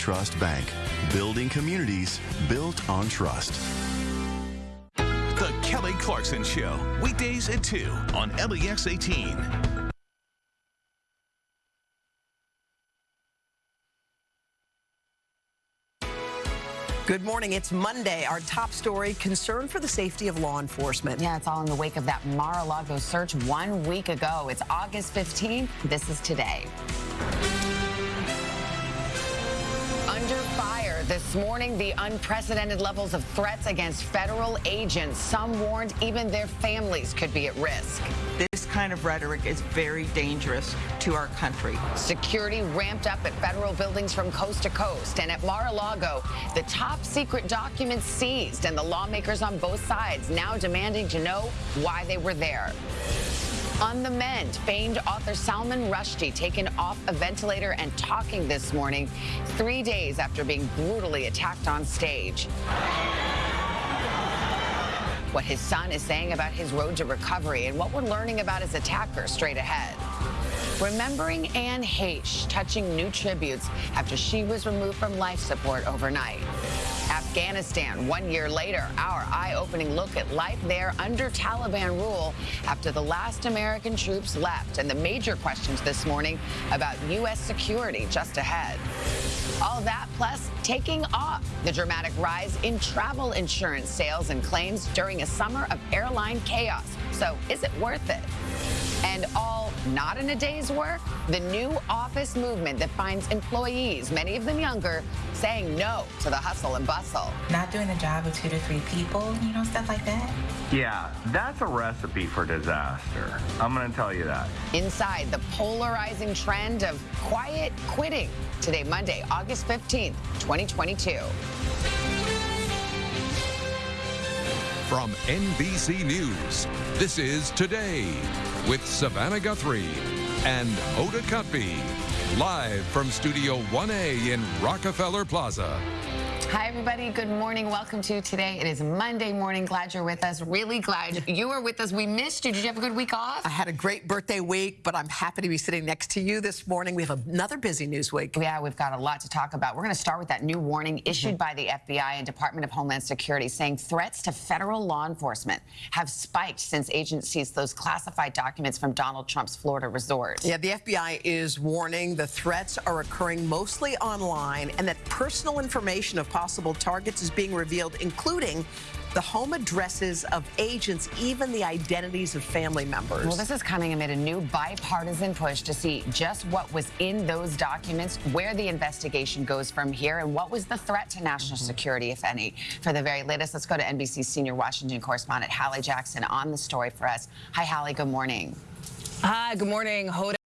Trust Bank, building communities built on trust. The Kelly Clarkson Show, weekdays at 2 on LEX 18. Good morning. It's Monday. Our top story concern for the safety of law enforcement. Yeah, it's all in the wake of that Mar a Lago search one week ago. It's August 15th. This is today. Under fire this morning, the unprecedented levels of threats against federal agents. Some warned even their families could be at risk. This kind of rhetoric is very dangerous to our country. Security ramped up at federal buildings from coast to coast. And at Mar-a-Lago, the top secret documents seized and the lawmakers on both sides now demanding to know why they were there. On the mend, famed author Salman Rushdie taken off a ventilator and talking this morning, three days after being brutally attacked on stage. What his son is saying about his road to recovery and what we're learning about his attacker straight ahead. Remembering Anne Heche touching new tributes after she was removed from life support overnight. Afghanistan, one year later, our eye-opening look at life there under Taliban rule after the last American troops left and the major questions this morning about U.S. security just ahead. All that plus taking off the dramatic rise in travel insurance sales and claims during a summer of airline chaos. So is it worth it? And all not in a day's work, the new office movement that finds employees, many of them younger, saying no to the hustle and bustle. Not doing the job of two to three people, you know, stuff like that. Yeah, that's a recipe for disaster. I'm going to tell you that. Inside the polarizing trend of quiet quitting. Today, Monday, August 15th, 2022. From NBC News, this is Today with Savannah Guthrie and Hoda Kotb, live from Studio 1A in Rockefeller Plaza. Hi, everybody. Good morning. Welcome to today. It is Monday morning. Glad you're with us. Really glad you are with us. We missed you. Did you have a good week off? I had a great birthday week, but I'm happy to be sitting next to you this morning. We have another busy news week. Yeah, we've got a lot to talk about. We're going to start with that new warning issued mm -hmm. by the FBI and Department of Homeland Security saying threats to federal law enforcement have spiked since agencies those classified documents from Donald Trump's Florida resort. Yeah, the FBI is warning the threats are occurring mostly online and that personal information of possible targets is being revealed, including the home addresses of agents, even the identities of family members. Well, this is coming amid a new bipartisan push to see just what was in those documents, where the investigation goes from here, and what was the threat to national mm -hmm. security, if any. For the very latest, let's go to NBC senior Washington correspondent Hallie Jackson on the story for us. Hi, Hallie. Good morning. Hi, good morning. Hoda